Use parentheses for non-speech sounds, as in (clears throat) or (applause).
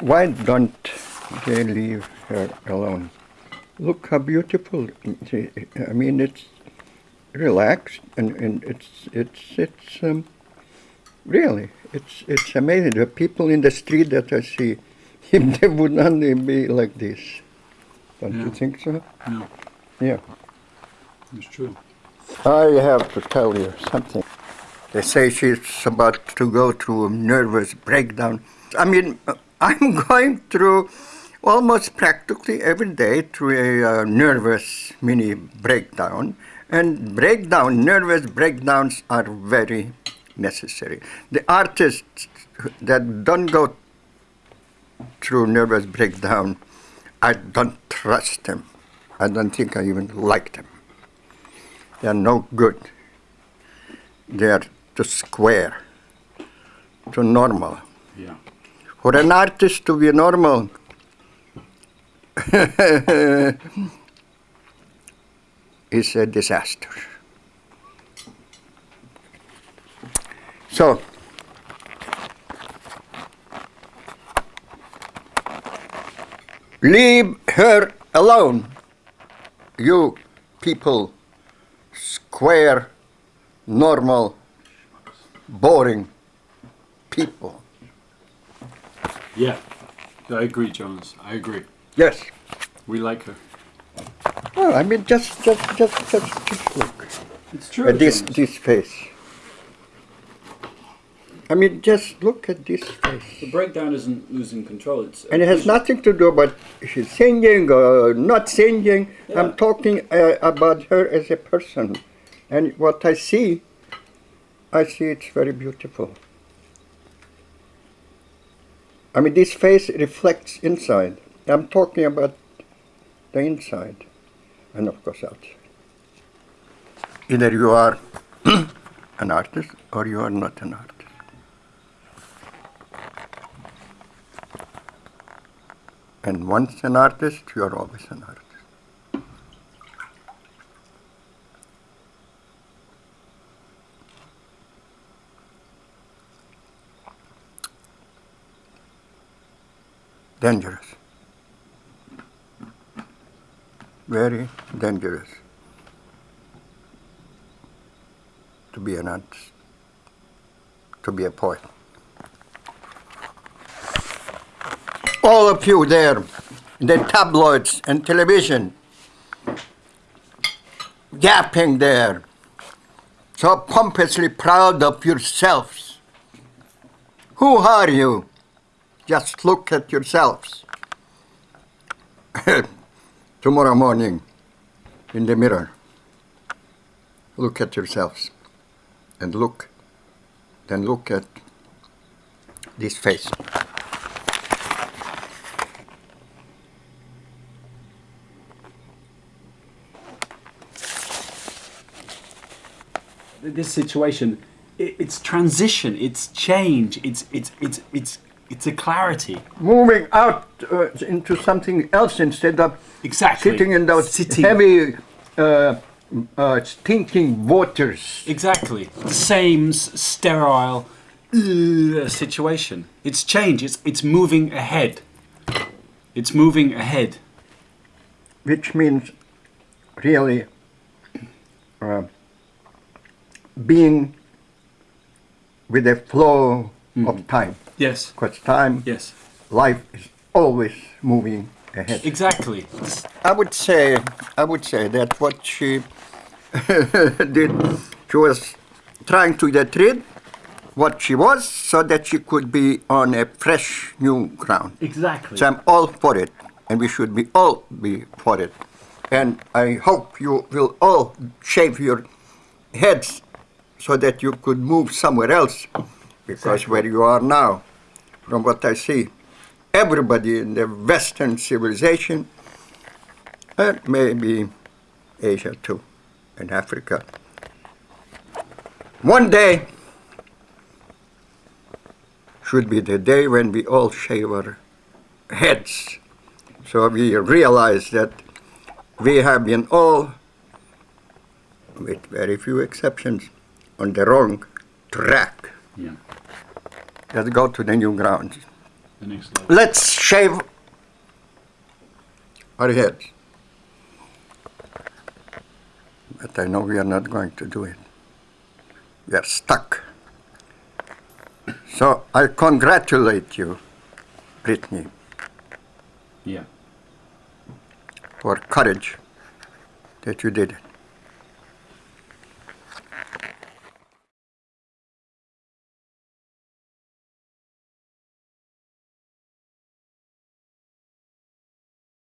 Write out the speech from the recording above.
Why don't they leave her alone? Look how beautiful. I mean, it's relaxed and, and it's it's it's um, really it's it's amazing. The people in the street that I see, (laughs) if they would only be like this, don't Yeah. you think so? No, Yeah. it's true. I have to tell you something. They say she's about to go through a nervous breakdown. I mean, I'm (laughs) going through almost practically every day through a uh, nervous mini breakdown. And breakdown, nervous breakdowns are very necessary. The artists that don't go through nervous breakdown, I don't trust them. I don't think I even like them. They are no good. They are too square, too normal. Yeah. For an artist to be normal, (laughs) is a disaster. So, leave her alone, you people, square, normal, boring people. Yeah. I agree, Jonas. I agree. Yes. We like her. Well, I mean, just, just, just, just, just look It's true. at this, Jonas. this face. I mean, just look at this face. The breakdown isn't losing control. It's And it has nothing to do about she's singing or not singing. Yeah. I'm talking uh, about her as a person. And what I see, I see it's very beautiful. I mean, this face reflects inside. I'm talking about the inside and, of course, outside. Either you are (clears throat) an artist or you are not an artist. And once an artist, you are always an artist. Dangerous. Very dangerous to be an artist, to be a poet. all of you there, the tabloids and television, yapping there, so pompously proud of yourselves. Who are you? Just look at yourselves. (coughs) Tomorrow morning, in the mirror, look at yourselves and look, then look at this face. this situation, it, it's transition, it's change, it's it's it's it's it's a clarity. moving out uh, into something else instead of Exactly. sitting in those Sitting. heavy, uh, uh, stinking waters. Exactly. The same sterile uh, situation. It's change. It's it's moving ahead. It's moving ahead. Which means really uh, being with the flow of mm-hmm. time. Yes. Because time, Yes. life is always moving ahead. Exactly. I would say, I would say that what she (laughs) did, she was trying to get rid what she was so that she could be on a fresh new ground. Exactly. So I'm all for it, and we should be all be for it. And I hope you will all shave your heads so that you could move somewhere else, because Exactly. where you are now, from what I see, everybody in the Western civilization, and maybe Asia too, and Africa, one day should be the day when we all shave our heads. So we realize that we have been all, with very few exceptions, on the wrong track. Yeah. Let's go to the new ground. The. Let's shave our heads. But I know we are not going to do it. We are stuck. So I congratulate you, Britney, Yeah. for courage that you did it.